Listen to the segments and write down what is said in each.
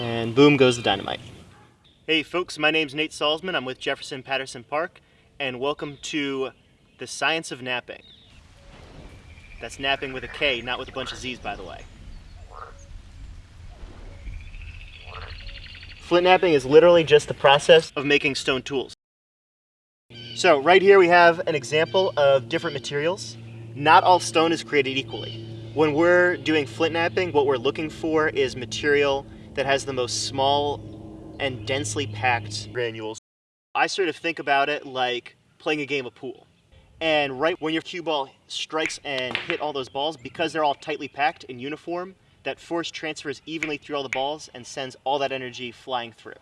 And boom goes the dynamite. Hey folks, my name's Nate Salzman. I'm with Jefferson Patterson Park, and welcome to the science of knapping. That's knapping with a K, not with a bunch of Z's, by the way. Flint knapping is literally just the process of making stone tools. So right here we have an example of different materials. Not all stone is created equally. When we're doing flint knapping, what we're looking for is material that has the most small and densely packed granules. I sort of think about it like playing a game of pool. And right when your cue ball strikes and hit all those balls, because they're all tightly packed and uniform, that force transfers evenly through all the balls and sends all that energy flying through.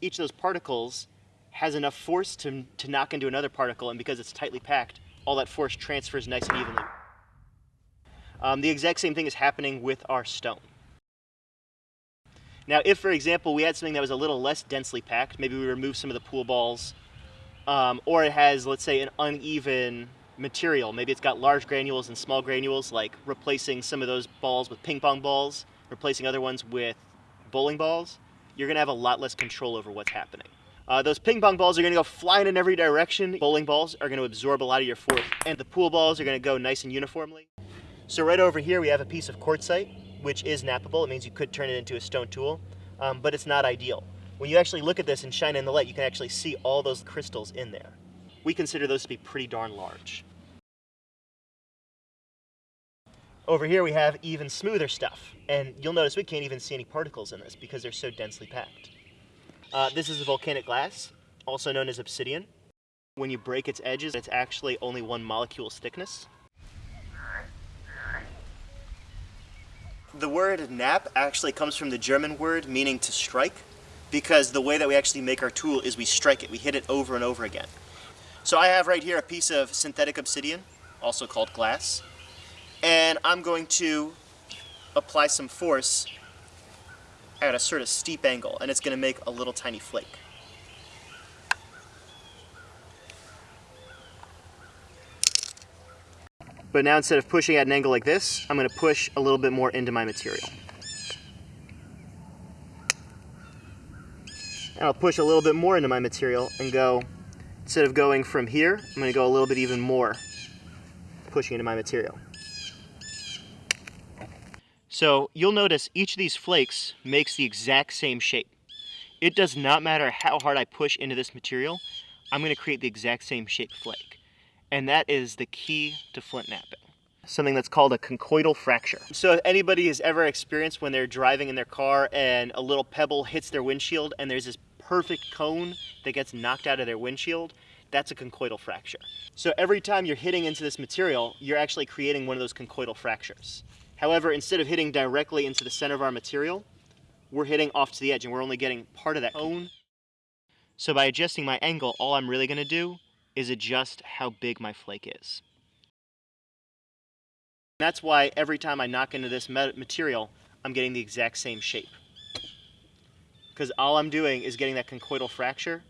Each of those particles has enough force to, to knock into another particle, and because it's tightly packed, all that force transfers nice and evenly. Um, the exact same thing is happening with our stone. Now, if, for example, we had something that was a little less densely packed, maybe we remove some of the pool balls, um, or it has, let's say, an uneven material. Maybe it's got large granules and small granules, like replacing some of those balls with ping pong balls, replacing other ones with bowling balls. You're going to have a lot less control over what's happening. Uh, those ping pong balls are going to go flying in every direction. Bowling balls are going to absorb a lot of your force, and the pool balls are going to go nice and uniformly. So right over here, we have a piece of quartzite which is knappable. It means you could turn it into a stone tool, um, but it's not ideal. When you actually look at this and shine in the light, you can actually see all those crystals in there. We consider those to be pretty darn large. Over here we have even smoother stuff, and you'll notice we can't even see any particles in this because they're so densely packed. Uh, this is a volcanic glass, also known as obsidian. When you break its edges, it's actually only one molecule's thickness. The word knap actually comes from the German word meaning to strike because the way that we actually make our tool is we strike it. We hit it over and over again. So I have right here a piece of synthetic obsidian, also called glass, and I'm going to apply some force at a sort of steep angle, and it's going to make a little tiny flake. But now instead of pushing at an angle like this, I'm going to push a little bit more into my material. And I'll push a little bit more into my material and go, instead of going from here, I'm going to go a little bit even more pushing into my material. So you'll notice each of these flakes makes the exact same shape. It does not matter how hard I push into this material, I'm going to create the exact same shaped flake and that is the key to flint knapping. Something that's called a conchoidal fracture. So if anybody has ever experienced when they're driving in their car and a little pebble hits their windshield and there's this perfect cone that gets knocked out of their windshield, that's a conchoidal fracture. So every time you're hitting into this material, you're actually creating one of those conchoidal fractures. However, instead of hitting directly into the center of our material, we're hitting off to the edge and we're only getting part of that cone. So by adjusting my angle, all I'm really gonna do is adjust how big my flake is. That's why every time I knock into this material, I'm getting the exact same shape. Because all I'm doing is getting that conchoidal fracture,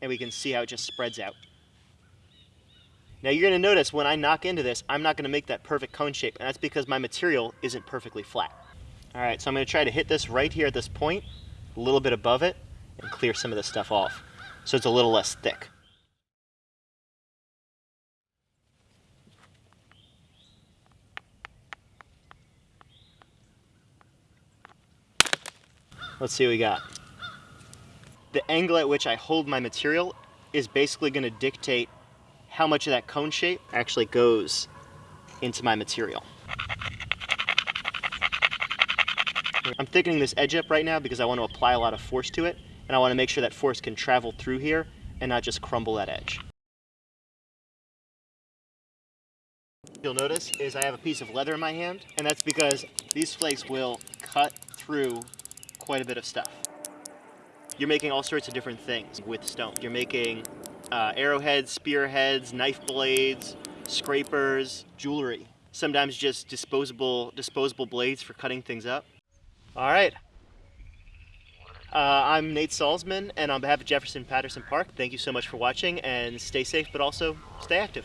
and we can see how it just spreads out. Now you're going to notice when I knock into this, I'm not going to make that perfect cone shape, and that's because my material isn't perfectly flat. Alright, so I'm going to try to hit this right here at this point, a little bit above it, and clear some of this stuff off, so it's a little less thick. Let's see what we got. The angle at which I hold my material is basically going to dictate how much of that cone shape actually goes into my material. I'm thickening this edge up right now because I want to apply a lot of force to it, and I want to make sure that force can travel through here and not just crumble that edge. You'll notice is I have a piece of leather in my hand, and that's because these flakes will cut through quite a bit of stuff. You're making all sorts of different things with stone. You're making uh, arrowheads, spearheads, knife blades, scrapers, jewelry. Sometimes just disposable, disposable blades for cutting things up. All right. Uh, I'm Nate Salzman, and on behalf of Jefferson Patterson Park, thank you so much for watching, and stay safe, but also stay active.